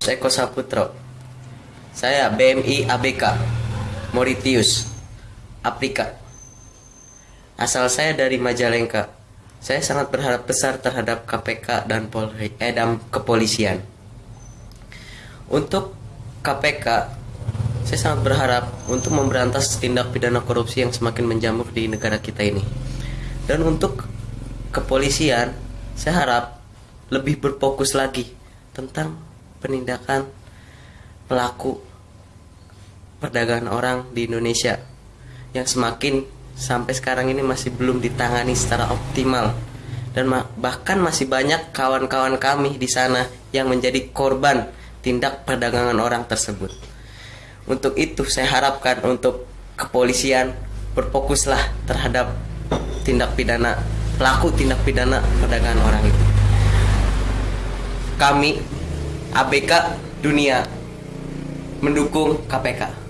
Eko Saputro. Saya BMI ABK Moritius Aprika. Asal saya dari Majalengka. Saya sangat berharap besar terhadap KPK dan Polri, eh, dan kepolisian. Untuk KPK, saya sangat berharap untuk memberantas tindak pidana korupsi yang semakin menjamur di negara kita ini. Dan untuk kepolisian, saya harap lebih berfokus lagi tentang penindakan pelaku perdagangan orang di Indonesia yang semakin sampai sekarang ini masih belum ditangani secara optimal dan bahkan masih banyak kawan-kawan kami di sana yang menjadi korban tindak perdagangan orang tersebut. Untuk itu saya harapkan untuk kepolisian berfokuslah terhadap tindak pidana pelaku tindak pidana perdagangan orang itu. Kami ABK Dunia mendukung KPK.